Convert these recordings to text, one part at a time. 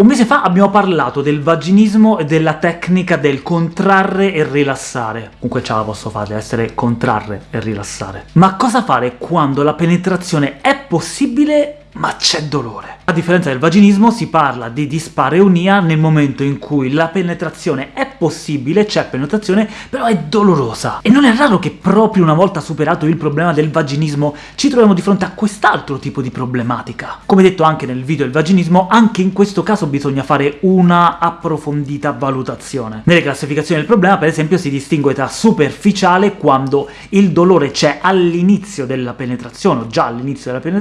Un mese fa abbiamo parlato del vaginismo e della tecnica del contrarre e rilassare. Comunque ce la posso fare, essere contrarre e rilassare. Ma cosa fare quando la penetrazione è possibile ma c'è dolore. A differenza del vaginismo si parla di dispareunia nel momento in cui la penetrazione è possibile, c'è penetrazione, però è dolorosa. E non è raro che proprio una volta superato il problema del vaginismo ci troviamo di fronte a quest'altro tipo di problematica. Come detto anche nel video del vaginismo, anche in questo caso bisogna fare una approfondita valutazione. Nelle classificazioni del problema, per esempio, si distingue tra superficiale, quando il dolore c'è all'inizio della penetrazione, o già all'inizio della penetrazione,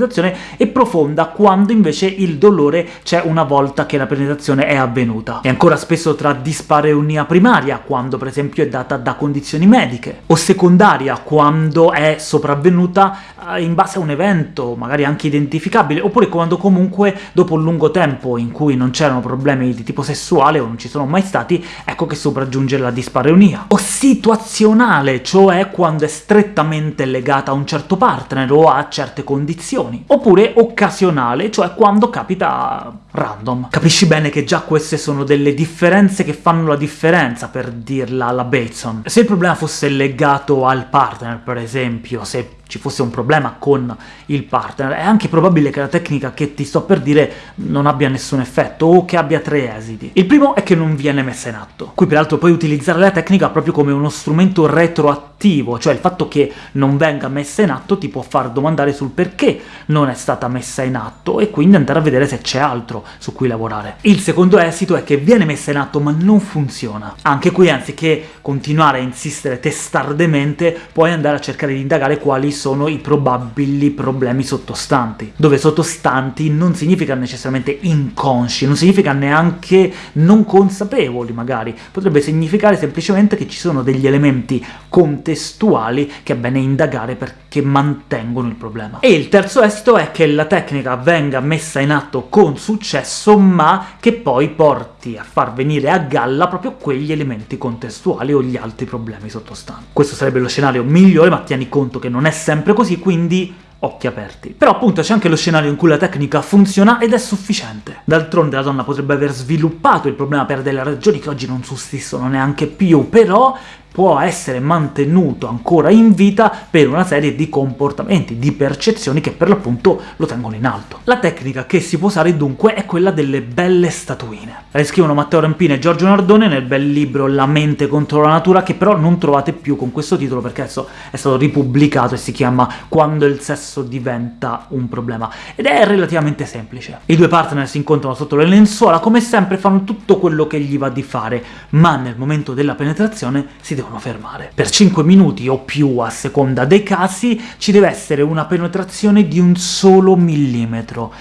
e profonda, quando invece il dolore c'è una volta che la penetrazione è avvenuta. E ancora spesso tra dispareunia primaria, quando per esempio è data da condizioni mediche, o secondaria, quando è sopravvenuta eh, in base a un evento, magari anche identificabile, oppure quando comunque dopo un lungo tempo in cui non c'erano problemi di tipo sessuale, o non ci sono mai stati, ecco che sopraggiunge la dispareunia. O situazionale, cioè quando è strettamente legata a un certo partner o a certe condizioni. Oppure occasionale, cioè quando capita random. Capisci bene che già queste sono delle differenze che fanno la differenza, per dirla alla Bateson. Se il problema fosse legato al partner, per esempio, se ci fosse un problema con il partner, è anche probabile che la tecnica che ti sto per dire non abbia nessun effetto, o che abbia tre esiti. Il primo è che non viene messa in atto. Qui peraltro puoi utilizzare la tecnica proprio come uno strumento retroattivo, cioè il fatto che non venga messa in atto ti può far domandare sul perché non è stata messa in atto, e quindi andare a vedere se c'è altro su cui lavorare. Il secondo esito è che viene messa in atto ma non funziona. Anche qui, anziché continuare a insistere testardemente, puoi andare a cercare di indagare quali sono i probabili problemi sottostanti, dove sottostanti non significa necessariamente inconsci, non significa neanche non consapevoli magari, potrebbe significare semplicemente che ci sono degli elementi contestuali che è bene indagare perché mantengono il problema. E il terzo esito è che la tecnica venga messa in atto con successo, ma che poi porti a far venire a galla proprio quegli elementi contestuali o gli altri problemi sottostanti. Questo sarebbe lo scenario migliore, ma tieni conto che non è sempre così, quindi occhi aperti. Però appunto c'è anche lo scenario in cui la tecnica funziona ed è sufficiente. D'altronde la donna potrebbe aver sviluppato il problema per delle ragioni che oggi non sussistono neanche più, però può essere mantenuto ancora in vita per una serie di comportamenti, di percezioni che per l'appunto lo tengono in alto. La tecnica che si può usare dunque è quella delle belle statuine. La descrivono Matteo Rampini e Giorgio Nardone nel bel libro La mente contro la natura, che però non trovate più con questo titolo perché adesso è stato ripubblicato e si chiama Quando il sesso diventa un problema, ed è relativamente semplice. I due partner si incontrano sotto le lenzuola, come sempre fanno tutto quello che gli va di fare, ma nel momento della penetrazione si devono fermare. Per 5 minuti o più, a seconda dei casi, ci deve essere una penetrazione di un solo millimetro,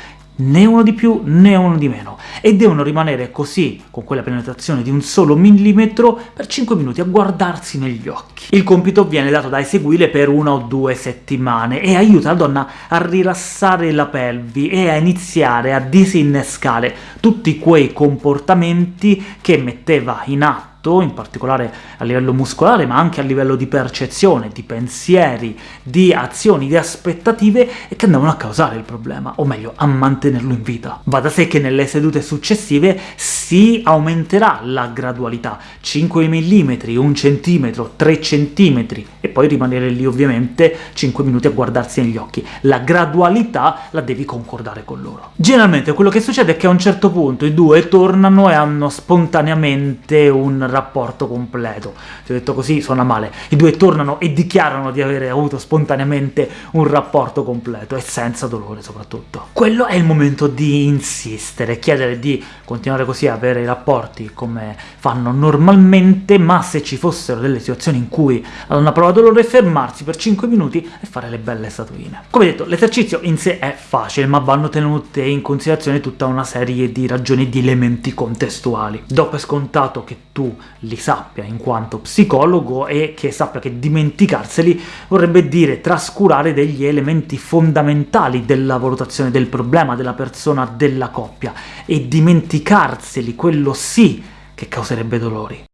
né uno di più né uno di meno, e devono rimanere così, con quella penetrazione di un solo millimetro, per 5 minuti a guardarsi negli occhi. Il compito viene dato da eseguire per una o due settimane, e aiuta la donna a rilassare la pelvi e a iniziare a disinnescare tutti quei comportamenti che metteva in atto in particolare a livello muscolare, ma anche a livello di percezione, di pensieri, di azioni, di aspettative, e che andavano a causare il problema, o meglio, a mantenerlo in vita. Va da sé che nelle sedute successive si aumenterà la gradualità, 5 mm, 1 cm, 3 cm, e poi rimanere lì ovviamente 5 minuti a guardarsi negli occhi. La gradualità la devi concordare con loro. Generalmente quello che succede è che a un certo punto i due tornano e hanno spontaneamente un rapporto completo. Ti ho detto così, suona male. I due tornano e dichiarano di avere avuto spontaneamente un rapporto completo, e senza dolore soprattutto. Quello è il momento di insistere, chiedere di continuare così a avere i rapporti come fanno normalmente, ma se ci fossero delle situazioni in cui la donna prova dolore, fermarsi per 5 minuti e fare le belle statuine. Come detto, l'esercizio in sé è facile, ma vanno tenute in considerazione tutta una serie di ragioni di elementi contestuali. Do per scontato che tu li sappia in quanto psicologo e che sappia che dimenticarseli vorrebbe dire trascurare degli elementi fondamentali della valutazione del problema, della persona, della coppia, e dimenticarseli, quello sì che causerebbe dolori.